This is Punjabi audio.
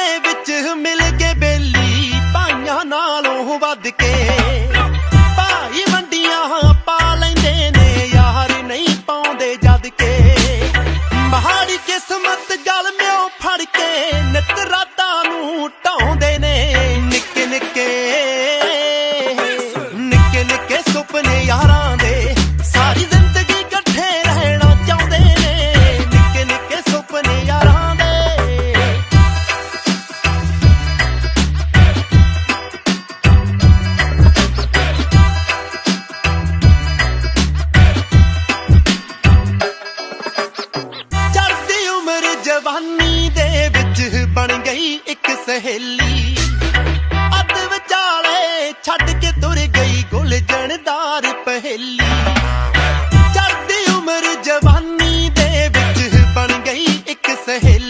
ਦੇ ਵਿੱਚ ਮਿਲ ਕੇ ਬੇਲੀ, ਭਾਈਆਂ ਨਾਲੋਂ ਵੱਧ ਕੇ। ਭਾਈ ਵੰਡੀਆਂ ਪਾ ਲੈਂਦੇ ਨੇ, ਯਾਰ ਨਹੀਂ ਪਾਉਂਦੇ ਜਦ ਕੇ। ਮਹਾੜੀ ਕਿਸਮਤ ਗਲ ਮਿਓ ਫੜ ਜਵਾਨੀ ਦੇ ਵਿੱਚ ਬਣ ਗਈ ਇੱਕ ਸਹੇਲੀ। ਅੱਧ ਵਿਚਾਲੇ ਛੱਡ ਕੇ ਤੁਰ ਗਈ ਗੁਲ ਜਣਦਾਰ ਪਹੇਲੀ। ਚੜਦੀ ਉਮਰ ਜਵਾਨੀ ਦੇ ਵਿੱਚ ਬਣ ਗਈ ਇੱਕ ਸਹੇਲੀ।